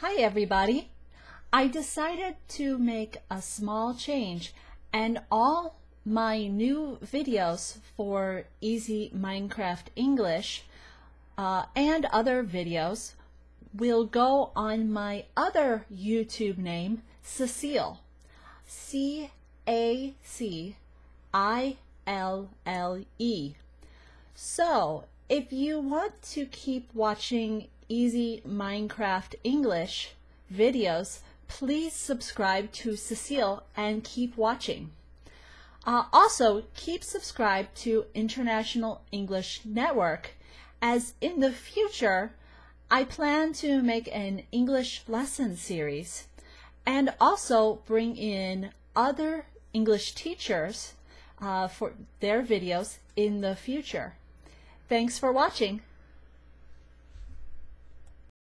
Hi everybody! I decided to make a small change and all my new videos for Easy Minecraft English uh, and other videos will go on my other YouTube name, Cecile. C A C I L L E. So, if you want to keep watching easy Minecraft English videos, please subscribe to Cecile and keep watching. Uh, also, keep subscribed to International English Network as in the future, I plan to make an English lesson series and also bring in other English teachers uh, for their videos in the future. Thanks for watching.